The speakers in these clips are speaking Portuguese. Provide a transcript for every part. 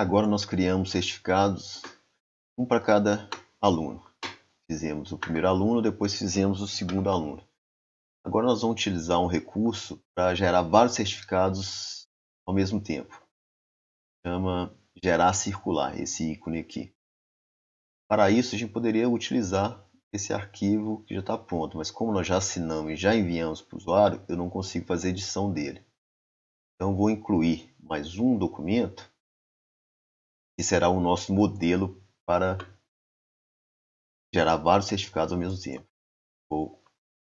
agora nós criamos certificados, um para cada aluno. Fizemos o primeiro aluno, depois fizemos o segundo aluno. Agora nós vamos utilizar um recurso para gerar vários certificados ao mesmo tempo. Chama gerar circular, esse ícone aqui. Para isso, a gente poderia utilizar esse arquivo que já está pronto, mas como nós já assinamos e já enviamos para o usuário, eu não consigo fazer edição dele. Então, vou incluir mais um documento, será o nosso modelo para gerar vários certificados ao mesmo tempo. Vou,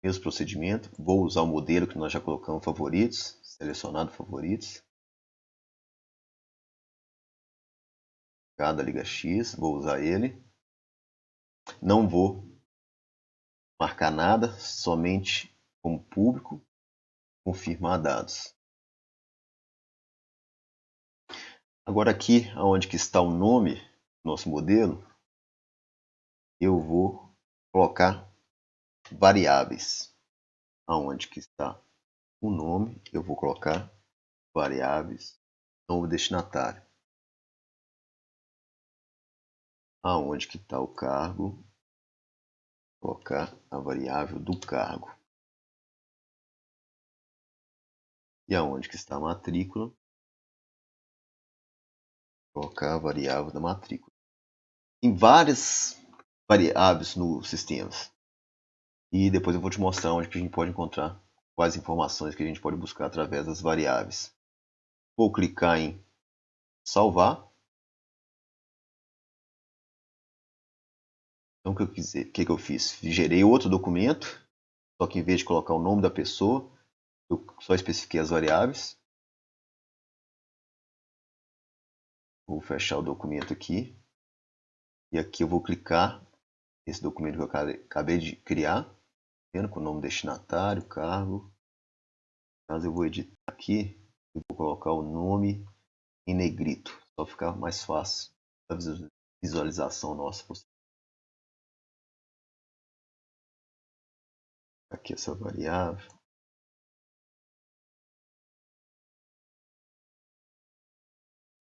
mesmo procedimento, vou usar o modelo que nós já colocamos favoritos, selecionado favoritos. Cada liga X, vou usar ele. Não vou marcar nada, somente como público, confirmar dados. Agora aqui, onde que está o nome nosso modelo, eu vou colocar variáveis. Aonde que está o nome, eu vou colocar variáveis, novo destinatário. Aonde que está o cargo, colocar a variável do cargo. E aonde que está a matrícula? Colocar a variável da matrícula. Tem várias variáveis no sistema. E depois eu vou te mostrar onde que a gente pode encontrar quais informações que a gente pode buscar através das variáveis. Vou clicar em salvar. Então, o que eu, o que eu fiz? Gerei outro documento, só que em vez de colocar o nome da pessoa, eu só especifiquei as variáveis. Vou fechar o documento aqui. E aqui eu vou clicar esse documento que eu acabei de criar, vendo com o nome destinatário, cargo. Caso eu vou editar aqui, eu vou colocar o nome em negrito, só ficar mais fácil a visualização nossa. aqui essa variável.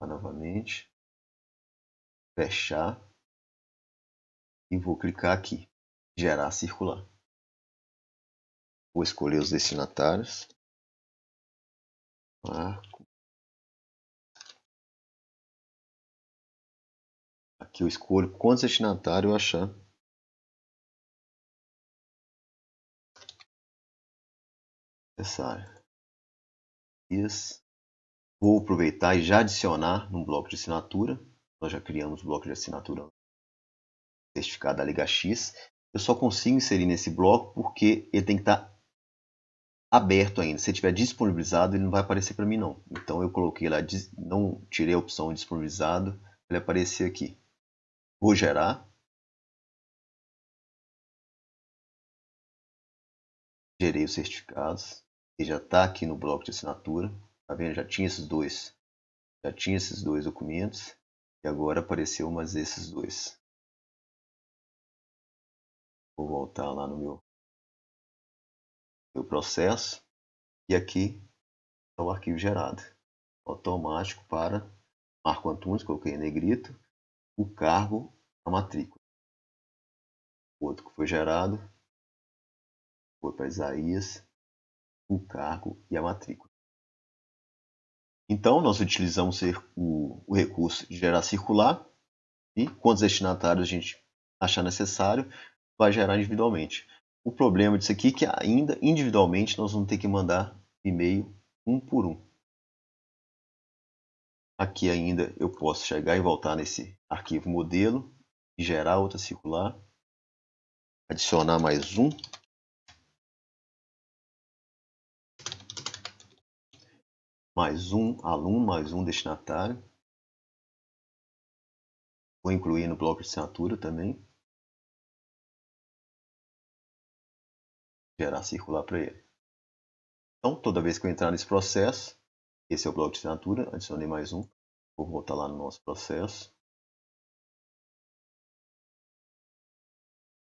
Novamente, fechar e vou clicar aqui, gerar circular. Vou escolher os destinatários. Marco. Aqui eu escolho quantos destinatários eu achar necessário. Isso. Vou aproveitar e já adicionar no bloco de assinatura. Nós já criamos o bloco de assinatura certificado da Liga X. Eu só consigo inserir nesse bloco porque ele tem que estar aberto ainda. Se tiver disponibilizado, ele não vai aparecer para mim não. Então eu coloquei lá, não tirei a opção disponibilizado, ele aparecer aqui. Vou gerar. Gerei os certificados que já está aqui no bloco de assinatura. Tá vendo? Já tinha esses dois. Já tinha esses dois documentos. E agora apareceu mais esses dois. Vou voltar lá no meu, meu processo. E aqui está o arquivo gerado. Automático para Marco Antunes, coloquei em negrito. O cargo, a matrícula. O outro que foi gerado foi para Isaías o cargo e a matrícula. Então, nós utilizamos o, recurso de gerar circular e quantos destinatários a gente achar necessário, vai gerar individualmente. O problema disso aqui é que ainda individualmente nós vamos ter que mandar e-mail um por um. Aqui ainda eu posso chegar e voltar nesse arquivo modelo gerar outra circular, adicionar mais um mais um aluno, mais um destinatário. Vou incluir no bloco de assinatura também. Gerar circular para ele. Então, toda vez que eu entrar nesse processo, esse é o bloco de assinatura, adicionei mais um. Vou voltar lá no nosso processo.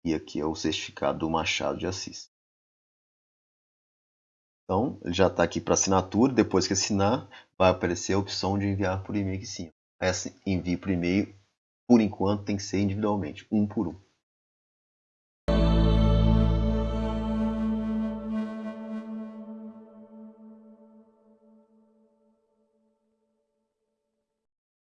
E aqui é o certificado do Machado de Assis. Então, ele já está aqui para assinatura. Depois que assinar, vai aparecer a opção de enviar por e-mail aqui em cima. esse envio por e-mail, por enquanto, tem que ser individualmente, um por um.